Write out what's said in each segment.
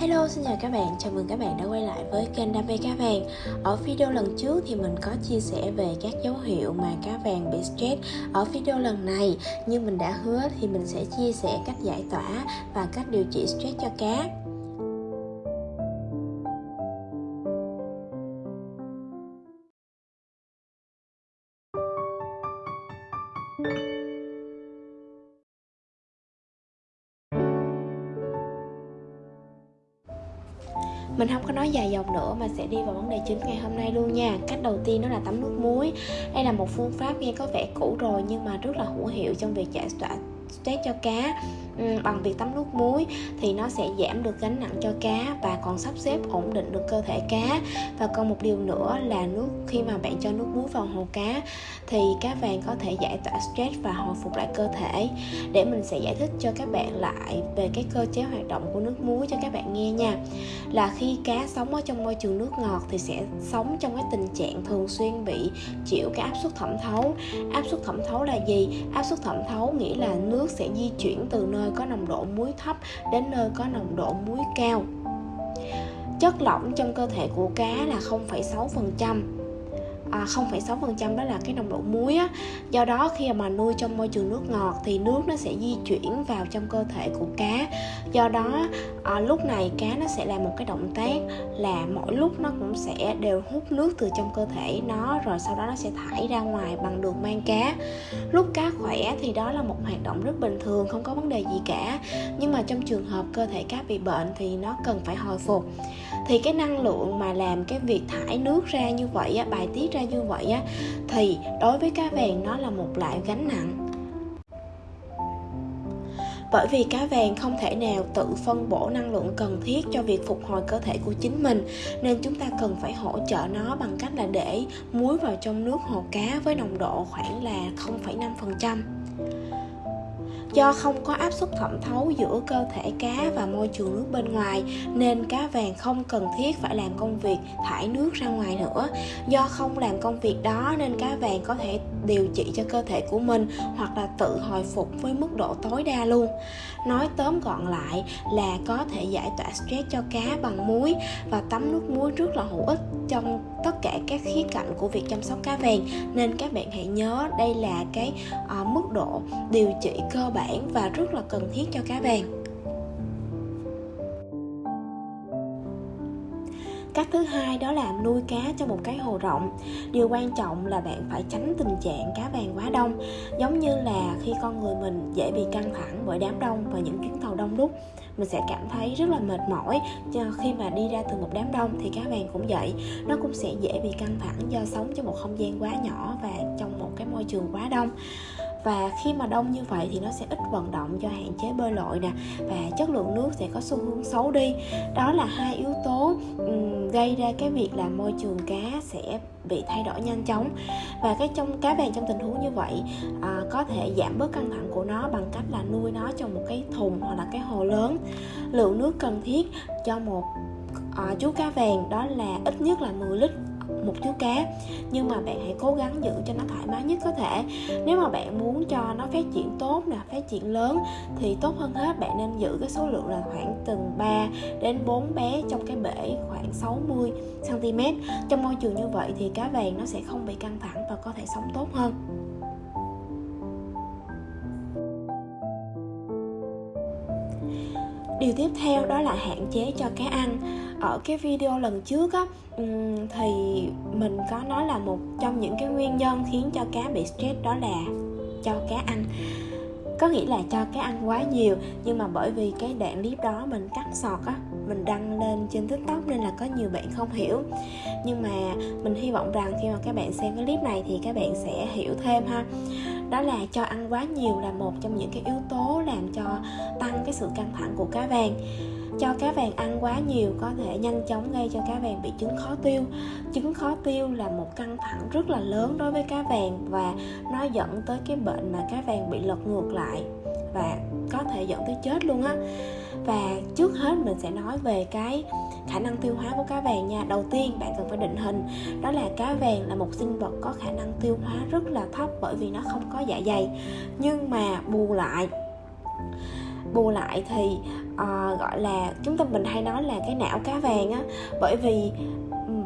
Hello, xin chào các bạn, chào mừng các bạn đã quay lại với kênh Đam mê cá vàng. Ở video lần trước thì mình có chia sẻ về các dấu hiệu mà cá vàng bị stress Ở video lần này, như mình đã hứa thì mình sẽ chia sẻ cách giải tỏa và cách điều trị stress cho cá. Mình không có nói dài dòng nữa, mà sẽ đi vào vấn đề chính ngày hôm nay luôn nha. Cách đầu tiên đó là tắm nước muối. Đây là một phương pháp nghe có vẻ cũ rồi, nhưng mà rất là hữu hiệu trong việc giải tỏa stress cho cá. Ừ, bằng việc tắm nước muối thì nó sẽ giảm được gánh nặng cho cá và còn sắp xếp ổn định được cơ thể cá. Và còn một điều nữa là nước, khi mà bạn cho nước muối vào hồ cá thì cá vàng có thể giải tỏa stress và hồi phục lại cơ thể. Để mình sẽ giải thích cho các bạn lại về cái cơ chế hoạt động của nước muối cho các bạn nghe nha. Là khi cá sống ở trong môi trường nước ngọt thì sẽ sống trong cái tình trạng thường xuyên bị chịu cái áp suất thẩm thấu. Áp suất thẩm thấu là gì? Áp suất thẩm thấu nghĩa là nước sẽ di chuyển từ nơi nơi có nồng độ muối thấp đến nơi có nồng độ muối cao. Chất lỏng trong cơ thể của cá là 0,6% à, 0,6% đó là cái nồng độ muối á. do đó khi mà nuôi trong môi trường nước ngọt thì nước nó sẽ di chuyển vào trong cơ thể của cá. Do đó à, lúc này cá nó sẽ làm một cái động tác là mỗi lúc nó cũng sẽ đều hút nước từ trong cơ thể nó rồi sau đó nó sẽ thải ra ngoài bằng đường mang cá. Lúc cá khỏe thì đó là một hoạt động rất bình thường không có vấn đề gì cả. Nhưng mà trong trường hợp cơ thể cá bị bệnh thì nó cần phải hồi phục. Thì cái năng lượng mà làm cái việc thải nước ra như vậy á, bài tiết ra như vậy á, thì đối với cá vàng nó là một loại gánh nặng. Bởi vì cá vàng không thể nào tự phân bổ năng lượng cần thiết cho việc phục hồi cơ thể của chính mình nên chúng ta cần phải hỗ trợ nó bằng cách là để muối vào trong nước hồ cá với nồng độ khoảng là 0,5% do không có áp suất thẩm thấu giữa cơ thể cá và môi trường nước bên ngoài nên cá vàng không cần thiết phải làm công việc thải nước ra ngoài nữa. Do không làm công việc đó nên cá vàng có thể điều trị cho cơ thể của mình hoặc là tự hồi phục với mức độ tối đa luôn. Nói tóm gọn lại là có thể giải tỏa stress cho cá bằng muối và tắm nước muối rất là hữu ích trong tất cả các khía cạnh của việc chăm sóc cá vàng. Nên các bạn hãy nhớ đây là cái uh, mức độ điều trị cơ bản và rất là cần thiết cho cá vàng cách thứ hai đó là nuôi cá trong một cái hồ rộng. Điều quan trọng là bạn phải tránh tình trạng cá vàng quá đông, giống như là khi con người mình dễ bị căng thẳng bởi đám đông và những chuyến tàu đông đúc. Mình sẽ cảm thấy rất là mệt mỏi cho khi mà đi ra từ một đám đông thì cá vàng cũng vậy. Nó cũng sẽ dễ bị căng thẳng do sống trong một không gian quá nhỏ và trong một cái môi trường quá đông và khi mà đông như vậy thì nó sẽ ít vận động do hạn chế bơi lội nè. Và chất lượng nước sẽ có xu hướng xấu đi. Đó là hai yếu tố gây ra cái việc là môi trường cá sẽ bị thay đổi nhanh chóng. Và cái trong cá vàng trong tình huống như vậy à, có thể giảm bớt căng thẳng của nó bằng cách là nuôi nó trong một cái thùng hoặc là cái hồ lớn. Lượng nước cần thiết cho một à, chú cá vàng đó là ít nhất là 10 lít một chú cá. Nhưng mà bạn hãy cố gắng giữ cho nó thoải mái nhất có thể. Nếu mà bạn muốn cho nó phát triển tốt nè, phát triển lớn, thì tốt hơn hết bạn nên giữ cái số lượng là khoảng từng 3 đến 4 bé trong cái bể khoảng 60 cm trong môi trường như vậy thì cá vàng nó sẽ không bị căng thẳng và có thể sống tốt hơn. Điều tiếp theo đó là hạn chế cho cá ăn ở cái video lần trước á thì mình có nói là một trong những cái nguyên nhân khiến cho cá bị stress đó là cho cá ăn. Có nghĩa là cho cá ăn quá nhiều, nhưng mà bởi vì cái đoạn clip đó mình cắt sọt á, mình đăng lên trên tiktok nên là có nhiều bạn không hiểu. Nhưng mà mình hy vọng rằng khi mà các bạn xem cái clip này thì các bạn sẽ hiểu thêm ha. Đó là cho ăn quá nhiều là một trong những cái yếu tố làm cho tăng cái sự căng thẳng của cá vàng cho cá vàng ăn quá nhiều có thể nhanh chóng gây cho cá vàng bị chứng khó tiêu. Chứng khó tiêu là một căng thẳng rất là lớn đối với cá vàng và nó dẫn tới cái bệnh mà cá vàng bị lật ngược lại và có thể dẫn tới chết luôn á. Và trước hết mình sẽ nói về cái khả năng tiêu hóa của cá vàng nha. Đầu tiên bạn cần phải định hình, đó là cá vàng là một sinh vật có khả năng tiêu hóa rất là thấp bởi vì nó không có dạ dày. Nhưng mà bù lại bù lại thì uh, gọi là chúng ta mình hay nói là cái não cá vàng á. Bởi vì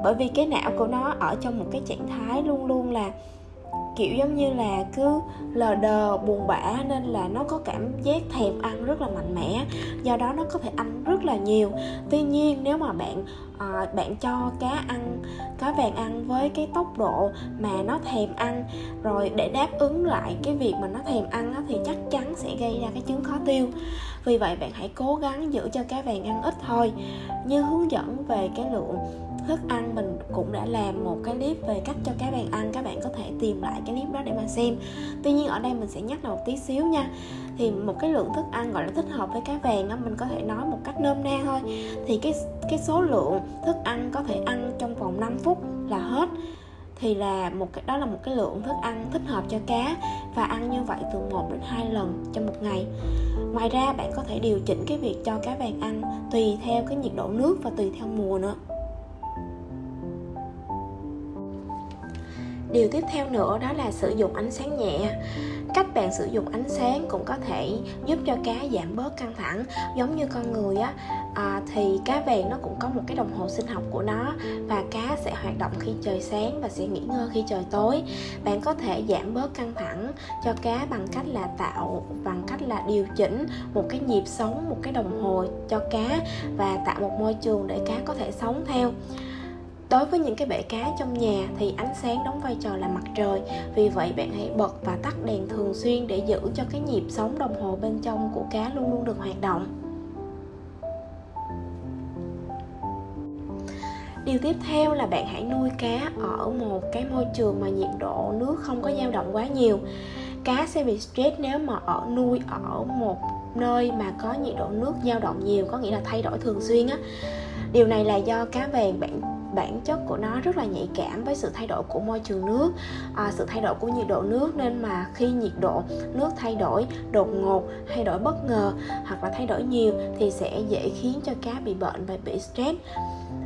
bởi vì cái não của nó ở trong một cái trạng thái luôn luôn là kiểu giống như là cứ lờ đờ buồn bã nên là nó có cảm giác thèm ăn rất là mạnh mẽ. Do đó nó có thể ăn rất là nhiều. Tuy nhiên nếu mà bạn à, bạn cho cá ăn cá vàng ăn với cái tốc độ mà nó thèm ăn rồi để đáp ứng lại cái việc mà nó thèm ăn đó, thì chắc chắn sẽ gây ra cái chứng khó tiêu. Vì vậy bạn hãy cố gắng giữ cho cá vàng ăn ít thôi. Như hướng dẫn về cái lượng thức ăn, mình cũng đã làm một cái clip về cách cho cá vàng ăn. Các bạn có thể tìm lại cái clip đó để mà xem. Tuy nhiên ở đây mình sẽ nhắc lại một tí xíu nha. Thì một cái lượng thức ăn gọi là thích hợp với cá vàng á, mình có thể nói một cách nôm na thôi. Thì cái cái số lượng thức ăn có thể ăn trong vòng 5 phút là hết. Thì là một cái, đó là một cái lượng thức ăn thích hợp cho cá và ăn như vậy từ 1 đến 2 lần trong một ngày. Ngoài ra bạn có thể điều chỉnh cái việc cho cá vàng ăn tùy theo cái nhiệt độ nước và tùy theo mùa nữa. Điều tiếp theo nữa đó là sử dụng ánh sáng nhẹ. Cách bạn sử dụng ánh sáng cũng có thể giúp cho cá giảm bớt căng thẳng. Giống như con người á à, thì cá vàng nó cũng có một cái đồng hồ sinh học của nó và cá sẽ hoạt động khi trời sáng và sẽ nghỉ ngơi khi trời tối. Bạn có thể giảm bớt căng thẳng cho cá bằng cách là tạo bằng cách là điều chỉnh một cái nhịp sống một cái đồng hồ cho cá và tạo một môi trường để cá có thể sống theo. Đối với những cái bể cá trong nhà thì ánh sáng đóng vai trò là mặt trời. Vì vậy bạn hãy bật và tắt đèn thường xuyên để giữ cho cái nhịp sống đồng hồ bên trong của cá luôn luôn được hoạt động. Điều tiếp theo là bạn hãy nuôi cá ở một cái môi trường mà nhiệt độ nước không có dao động quá nhiều. Cá sẽ bị stress nếu mà ở nuôi ở một nơi mà có nhiệt độ nước dao động nhiều, có nghĩa là thay đổi thường xuyên á. Điều này là do cá vàng bạn bản chất của nó rất là nhạy cảm với sự thay đổi của môi trường nước à, sự thay đổi của nhiệt độ nước nên mà khi nhiệt độ nước thay đổi đột ngột thay đổi bất ngờ hoặc là thay đổi nhiều thì sẽ dễ khiến cho cá bị bệnh và bị stress.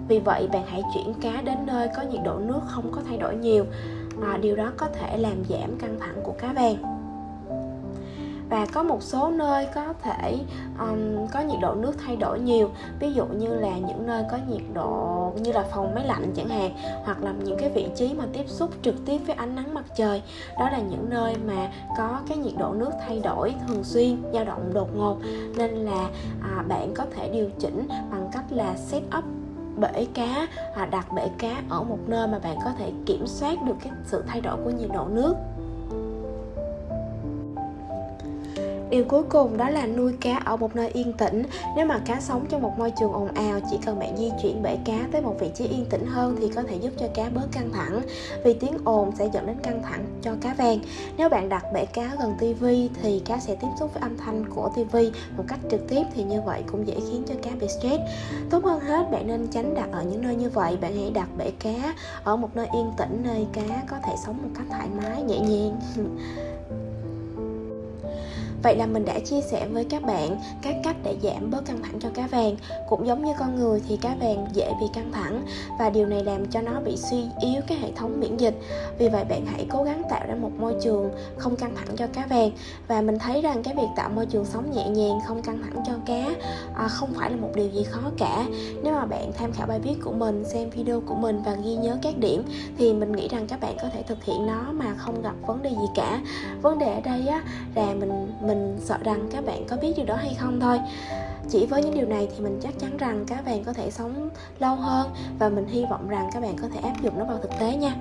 Vì vậy bạn hãy chuyển cá đến nơi có nhiệt độ nước không có thay đổi nhiều à, điều đó có thể làm giảm căng thẳng của cá vàng và có một số nơi có thể um, có nhiệt độ nước thay đổi nhiều. Ví dụ như là những nơi có nhiệt độ như là phòng máy lạnh chẳng hạn hoặc là những cái vị trí mà tiếp xúc trực tiếp với ánh nắng mặt trời. Đó là những nơi mà có cái nhiệt độ nước thay đổi thường xuyên dao động đột ngột. Nên là à, bạn có thể điều chỉnh bằng cách là set up bể cá à, đặt bể cá ở một nơi mà bạn có thể kiểm soát được cái sự thay đổi của nhiệt độ nước. Điều cuối cùng đó là nuôi cá ở một nơi yên tĩnh. Nếu mà cá sống trong một môi trường ồn ào, chỉ cần bạn di chuyển bể cá tới một vị trí yên tĩnh hơn thì có thể giúp cho cá bớt căng thẳng. Vì tiếng ồn sẽ dẫn đến căng thẳng cho cá vàng. Nếu bạn đặt bể cá gần tivi thì cá sẽ tiếp xúc với âm thanh của tivi một cách trực tiếp thì như vậy cũng dễ khiến cho cá bị stress. Tốt hơn hết bạn nên tránh đặt ở những nơi như vậy. Bạn hãy đặt bể cá ở một nơi yên tĩnh nơi cá có thể sống một cách thoải mái nhẹ nhàng. Vậy là mình đã chia sẻ với các bạn các cách để giảm bớt căng thẳng cho cá vàng. Cũng giống như con người thì cá vàng dễ bị căng thẳng Và điều này làm cho nó bị suy yếu cái hệ thống miễn dịch. Vì vậy bạn hãy cố gắng một môi trường không căng thẳng cho cá vàng. Và mình thấy rằng cái việc tạo môi trường sống nhẹ nhàng không căng thẳng cho cá à, Không phải là một điều gì khó cả. Nếu mà bạn tham khảo bài viết của mình, xem video của mình và ghi nhớ các điểm Thì mình nghĩ rằng các bạn có thể thực hiện nó mà không gặp vấn đề gì cả. Vấn đề ở đây á là mình mình sợ rằng các bạn có biết điều đó hay không thôi. Chỉ với những điều này thì mình chắc chắn rằng các bạn có thể sống lâu hơn và mình hy vọng rằng các bạn có thể áp dụng nó vào thực tế nha.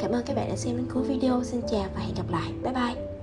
Cảm ơn các bạn đã xem đến cuối video. Xin chào và hẹn gặp lại. Bye bye.